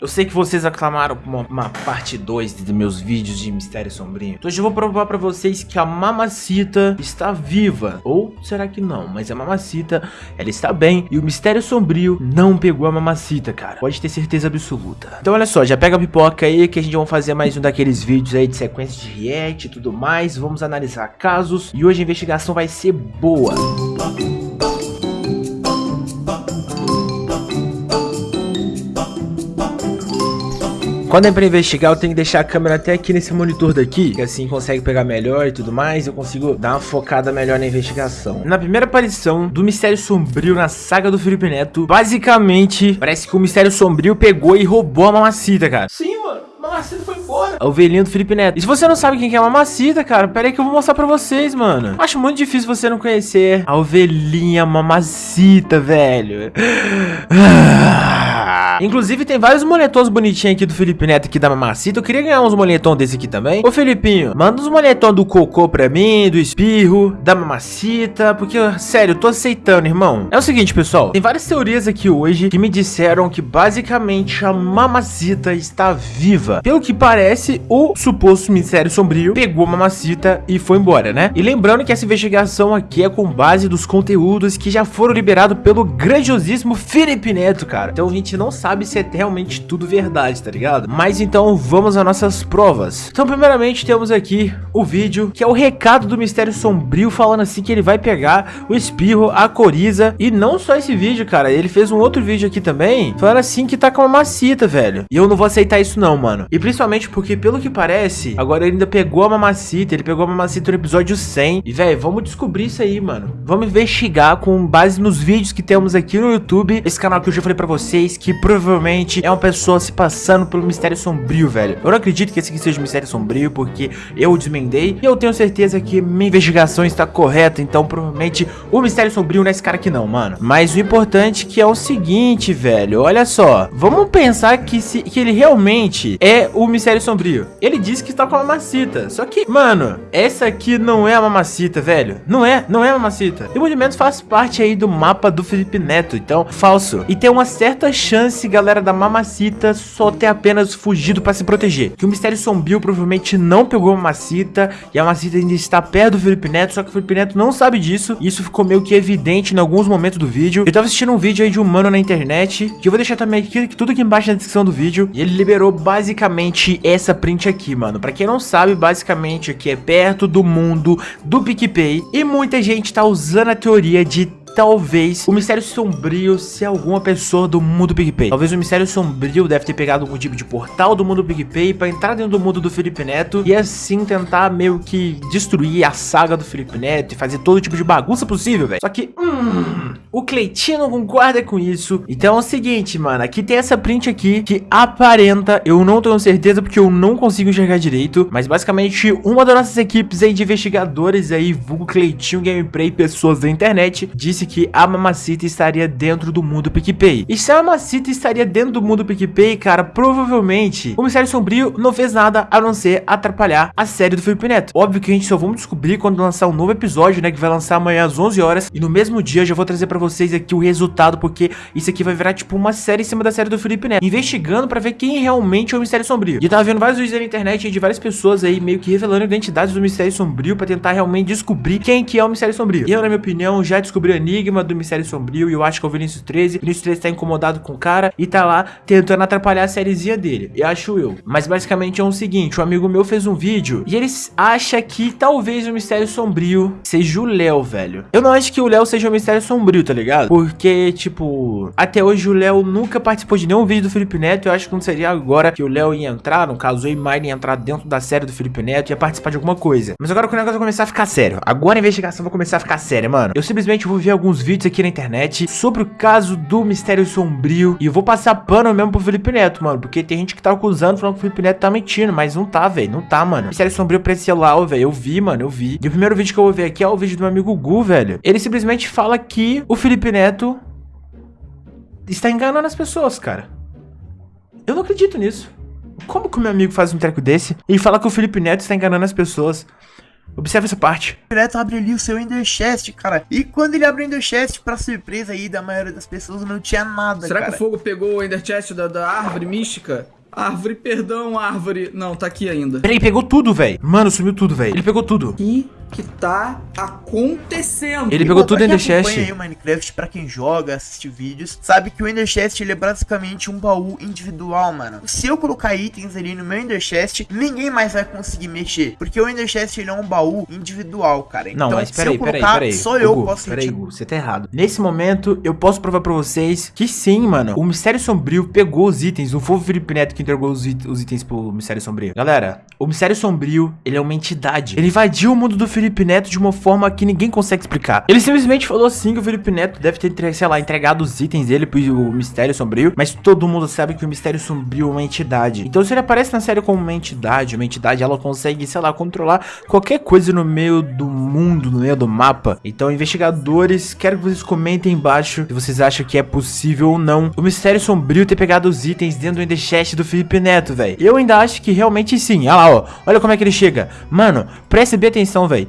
Eu sei que vocês aclamaram uma, uma parte 2 dos meus vídeos de Mistério Sombrio. Então hoje eu vou provar pra vocês que a Mamacita está viva. Ou será que não? Mas a Mamacita, ela está bem. E o Mistério Sombrio não pegou a Mamacita, cara. Pode ter certeza absoluta. Então olha só, já pega a pipoca aí que a gente vai fazer mais um daqueles vídeos aí de sequência de react e tudo mais. Vamos analisar casos. E hoje a investigação vai ser boa. Quando é pra investigar, eu tenho que deixar a câmera até aqui nesse monitor daqui, que assim consegue pegar melhor e tudo mais, eu consigo dar uma focada melhor na investigação. Na primeira aparição do Mistério Sombrio na saga do Felipe Neto, basicamente, parece que o Mistério Sombrio pegou e roubou a mamacita, cara. Sim, mano. Mamacita foi embora. A ovelhinha do Felipe Neto. E se você não sabe quem é a Mamacita, cara, pera aí que eu vou mostrar pra vocês, mano. Acho muito difícil você não conhecer a ovelhinha Mamacita, velho. Inclusive, tem vários moletons bonitinhos aqui do Felipe Neto aqui da Mamacita. Eu queria ganhar uns moletons desse aqui também. Ô, Felipinho, manda uns moletons do Cocô pra mim, do Espirro, da Mamacita, porque, sério, eu tô aceitando, irmão. É o seguinte, pessoal, tem várias teorias aqui hoje que me disseram que, basicamente, a Mamacita está viva. Pelo que parece, o suposto Ministério Sombrio pegou a Mamacita e foi embora, né? E lembrando que essa investigação aqui é com base dos conteúdos que já foram liberados pelo grandiosíssimo Felipe Neto, cara. Então a gente não sabe sabe se é realmente tudo verdade, tá ligado? Mas então vamos às nossas provas. Então primeiramente temos aqui o vídeo, que é o recado do Mistério Sombrio, falando assim que ele vai pegar o Espirro, a Coriza, e não só esse vídeo, cara, ele fez um outro vídeo aqui também, falando assim que tá com uma mamacita, velho. E eu não vou aceitar isso não, mano. E principalmente porque, pelo que parece, agora ele ainda pegou a mamacita, ele pegou a mamacita no episódio 100. E, velho, vamos descobrir isso aí, mano. Vamos investigar com base nos vídeos que temos aqui no YouTube, esse canal que eu já falei pra vocês, que provavelmente provavelmente é uma pessoa se passando pelo mistério sombrio, velho. Eu não acredito que esse aqui seja um mistério sombrio, porque eu o desmendei. E eu tenho certeza que minha investigação está correta, então provavelmente o mistério sombrio não é esse cara aqui não, mano. Mas o importante que é o seguinte, velho, olha só. Vamos pensar que, se, que ele realmente é o mistério sombrio. Ele disse que está com a mamacita, só que, mano, essa aqui não é a mamacita, velho. Não é, não é a mamacita. E muito menos faz parte aí do mapa do Felipe Neto, então, falso. E tem uma certa chance galera da Mamacita só ter apenas fugido pra se proteger. Que o Mistério Sombrio provavelmente não pegou a Mamacita e a Mamacita ainda está perto do Felipe Neto, só que o Felipe Neto não sabe disso. E isso ficou meio que evidente em alguns momentos do vídeo. Eu tava assistindo um vídeo aí de um mano na internet, que eu vou deixar também aqui, tudo aqui embaixo na descrição do vídeo. E ele liberou basicamente essa print aqui, mano. Pra quem não sabe, basicamente aqui é perto do mundo do PicPay. E muita gente tá usando a teoria de talvez o Mistério Sombrio ser alguma pessoa do mundo PicPay. Talvez o Mistério Sombrio deve ter pegado algum tipo de portal do mundo PicPay pra entrar dentro do mundo do Felipe Neto e assim tentar meio que destruir a saga do Felipe Neto e fazer todo tipo de bagunça possível, velho. Só que, hum, o Cleitinho concorda com isso. Então é o seguinte, mano, aqui tem essa print aqui que aparenta, eu não tenho certeza porque eu não consigo enxergar direito, mas basicamente uma das nossas equipes aí de investigadores aí, vulgo Cleitinho Gameplay, pessoas da internet, disse que a Mamacita estaria dentro do mundo PicPay. E se a Mamacita estaria dentro do mundo PicPay, cara, provavelmente o Mistério Sombrio não fez nada a não ser atrapalhar a série do Felipe Neto. Óbvio que a gente só vamos descobrir quando lançar um novo episódio, né, que vai lançar amanhã às 11 horas. E no mesmo dia eu já vou trazer pra vocês aqui o resultado, porque isso aqui vai virar tipo uma série em cima da série do Felipe Neto. Investigando pra ver quem realmente é o Mistério Sombrio. E eu tava vendo vários vídeos na internet de várias pessoas aí meio que revelando identidades do Mistério Sombrio pra tentar realmente descobrir quem que é o Mistério Sombrio. E eu, na minha opinião, já descobri a enigma do Mistério Sombrio e eu acho que é o Vinícius 13. O Vinícius 13 tá incomodado com o cara e tá lá tentando atrapalhar a sériezinha dele. Eu acho eu. Mas basicamente é o seguinte, um amigo meu fez um vídeo e ele acha que talvez o Mistério Sombrio seja o Léo, velho. Eu não acho que o Léo seja o Mistério Sombrio, tá ligado? Porque, tipo, até hoje o Léo nunca participou de nenhum vídeo do Felipe Neto. Eu acho que não seria agora que o Léo ia entrar, no caso, o Mine ia entrar dentro da série do Felipe Neto e ia participar de alguma coisa. Mas agora que o negócio vai começar a ficar sério. Agora a investigação vai começar a ficar séria, mano. Eu simplesmente vou ver alguns vídeos aqui na internet sobre o caso do Mistério Sombrio. E vou passar pano mesmo pro Felipe Neto, mano. Porque tem gente que tá acusando, falando que o Felipe Neto tá mentindo. Mas não tá, velho. Não tá, mano. Mistério Sombrio pra esse celular, velho. Eu vi, mano. Eu vi. E o primeiro vídeo que eu vou ver aqui é o vídeo do meu amigo Gu, velho. Ele simplesmente fala que o Felipe Neto está enganando as pessoas, cara. Eu não acredito nisso. Como que o meu amigo faz um treco desse e fala que o Felipe Neto está enganando as pessoas? Observe essa parte. Direto abre ali o seu Ender Chest, cara. E quando ele abre o Ender Chest, pra surpresa aí da maioria das pessoas, não tinha nada, Será cara. que o fogo pegou o Ender Chest da, da árvore mística? Árvore, perdão, árvore. Não, tá aqui ainda. Peraí, pegou tudo, velho. Mano, sumiu tudo, velho. Ele pegou tudo. O que que tá acontecendo? Ele pegou tudo em quem The Chest. acompanha aí o Minecraft, pra quem joga, assiste vídeos, sabe que o Ender Chest ele é basicamente um baú individual, mano. Se eu colocar itens ali no meu Ender Chest, ninguém mais vai conseguir mexer, porque o Ender Chest ele é um baú individual, cara. Não, então, mas se peraí, eu peraí, colocar, peraí. só eu Hugo, posso Peraí. Hugo, você tá errado. Nesse momento, eu posso provar pra vocês que sim, mano. O Mistério Sombrio pegou os itens. Não foi o Felipe Neto que entregou os, it- os itens pro Mistério Sombrio. Galera, o Mistério Sombrio, ele é uma entidade. Ele invadiu o mundo do Felipe Neto de uma forma que ninguém consegue explicar. Ele simplesmente falou assim que o Felipe Neto deve ter, sei lá, entregado os itens dele pro Mistério Sombrio. Mas todo mundo sabe que o Mistério Sombrio é uma entidade. Então, se ele aparece na série como uma entidade, uma entidade, ela consegue, sei lá, controlar qualquer coisa no meio do mundo, no meio do mapa. Então, investigadores, quero que vocês comentem embaixo se vocês acham que é possível ou não o Mistério Sombrio ter pegado os itens dentro do Ender Chest do Felipe Neto, velho. Eu ainda acho que realmente sim. Olha lá, ó. Olha como é que ele chega. Mano, preste bem atenção, velho.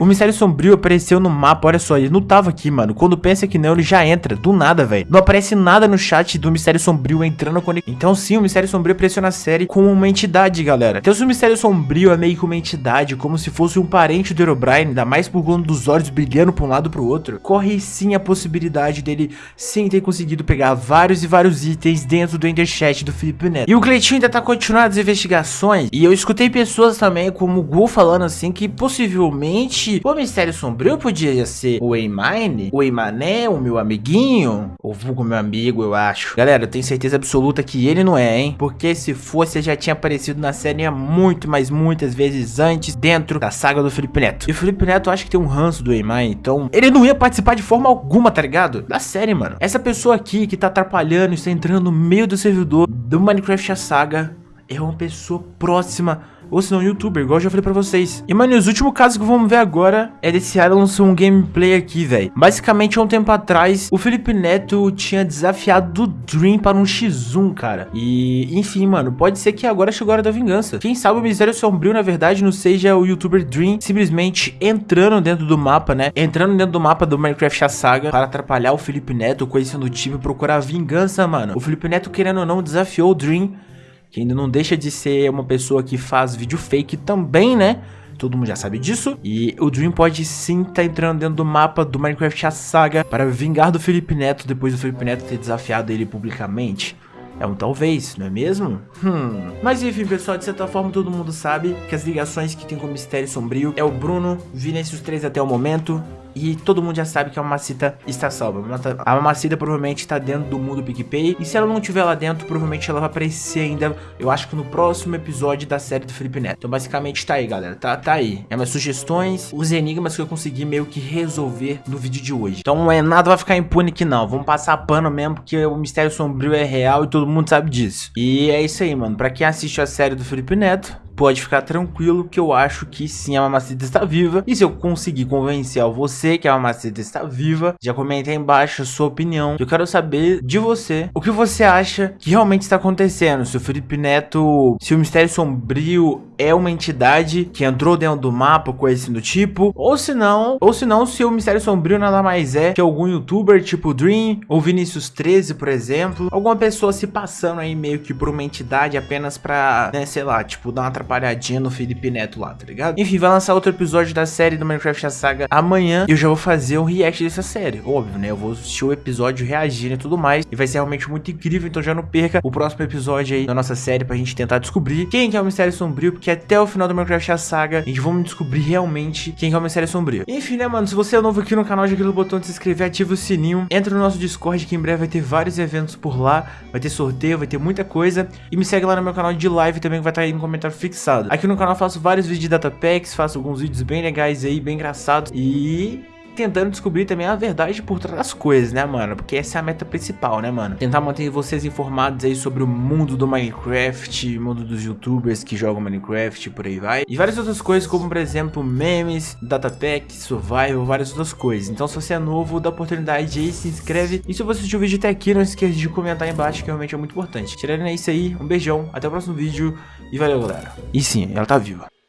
O Mistério Sombrio apareceu no mapa, olha só, ele não tava aqui, mano. Quando pensa que não, ele já entra, do nada, velho. Não aparece nada no chat do Mistério Sombrio entrando quando... Então sim, o Mistério Sombrio apareceu na série como uma entidade, galera. Então se o Mistério Sombrio é meio que uma entidade, como se fosse um parente do Herobrine, ainda mais por conta dos olhos brilhando pra um lado pro outro, corre sim a possibilidade dele sim ter conseguido pegar vários e vários itens dentro do Ender Chat do Felipe Neto. E o Cleitinho ainda tá continuando as investigações, e eu escutei pessoas também, como o Gu, falando assim, que possivelmente o Mistério Sombrio podia ser o Eimine, o Eimané, o meu amiguinho, ou vulgo meu amigo, eu acho. Galera, eu tenho certeza absoluta que ele não é, hein? Porque se fosse, já tinha aparecido na série há muito, mas muitas vezes antes, dentro da saga do Felipe Neto. E o Felipe Neto acho que tem um ranço do Eimine, então ele não ia participar de forma alguma, tá ligado? Da série, mano. Essa pessoa aqui que tá atrapalhando, está entrando no meio do servidor do Minecraft a Saga, é uma pessoa próxima ou se não, youtuber, igual eu já falei pra vocês. E, mano, os últimos casos que vamos ver agora é desse cara lançou um gameplay aqui, velho. Basicamente, há um tempo atrás, o Felipe Neto tinha desafiado o Dream para um X1, cara. E, enfim, mano, pode ser que agora chegou a hora da vingança. Quem sabe o Mistério Sombrio, na verdade, não seja o youtuber Dream simplesmente entrando dentro do mapa, né? Entrando dentro do mapa do Minecraft a Saga para atrapalhar o Felipe Neto, conhecendo o time procurar vingança, mano. O Felipe Neto, querendo ou não, desafiou o Dream que ainda não deixa de ser uma pessoa que faz vídeo fake também, né? Todo mundo já sabe disso. E o Dream pode sim estar tá entrando dentro do mapa do Minecraft a Saga para vingar do Felipe Neto depois do Felipe Neto ter desafiado ele publicamente. É um talvez, não é mesmo? Hum. Mas enfim, pessoal, de certa forma todo mundo sabe que as ligações que tem com o Mistério Sombrio é o Bruno, Vinícius 3 até o momento, e todo mundo já sabe que a Mamacita está salva. A Mamacita provavelmente está dentro do mundo PicPay. E se ela não estiver lá dentro, provavelmente ela vai aparecer ainda, eu acho que no próximo episódio da série do Felipe Neto. Então basicamente tá aí, galera. Tá, tá aí. É minhas sugestões, os enigmas que eu consegui meio que resolver no vídeo de hoje. Então é nada vai ficar impune aqui não. Vamos passar pano mesmo, porque o Mistério Sombrio é real e todo mundo sabe disso. E é isso aí, mano. Pra quem assiste a série do Felipe Neto, pode ficar tranquilo que eu acho que sim, a Mamacita está viva. E se eu conseguir convencer você que a Mamacita está viva, já comenta aí embaixo a sua opinião. Eu quero saber de você o que você acha que realmente está acontecendo. Se o Felipe Neto, se o Mistério Sombrio é uma entidade que entrou dentro do mapa, coisa assim do tipo, ou se não, ou se não, se o Mistério Sombrio nada mais é que algum youtuber tipo Dream ou Vinícius 13, por exemplo, alguma pessoa se passando aí meio que por uma entidade apenas pra, né, sei lá, tipo, dar uma atrapalhadinha no Felipe Neto lá, tá ligado? Enfim, vai lançar outro episódio da série do Minecraft a Saga amanhã e eu já vou fazer um react dessa série, óbvio, né? Eu vou assistir o episódio reagindo e tudo mais e vai ser realmente muito incrível, então já não perca o próximo episódio aí da nossa série pra gente tentar descobrir quem que é o Mistério Sombrio, porque até o final do Minecraft a Saga a gente vamos descobrir realmente quem que é o Mistério Sombrio. Enfim, né, mano? Se você é novo aqui no canal, já clica no botão de se inscrever, ativa o sininho, entra no nosso Discord que em breve vai ter vários eventos por lá, vai ter sorteio, vai ter muita coisa e me segue lá no meu canal de live também que vai estar aí no comentário fixado. Aqui no canal eu faço vários vídeos de data packs, faço alguns vídeos bem legais aí, bem engraçados e tentando descobrir também a verdade por trás das coisas, né, mano? Porque essa é a meta principal, né, mano? Tentar manter vocês informados aí sobre o mundo do Minecraft, mundo dos youtubers que jogam Minecraft, por aí vai. E várias outras coisas, como por exemplo, memes, datapack, survival, várias outras coisas. Então se você é novo, dá oportunidade aí, se inscreve. E se você assistiu o vídeo até aqui, não esqueça de comentar aí embaixo, que realmente é muito importante. Tirando é isso aí, um beijão, até o próximo vídeo e valeu, galera. E sim, ela tá viva.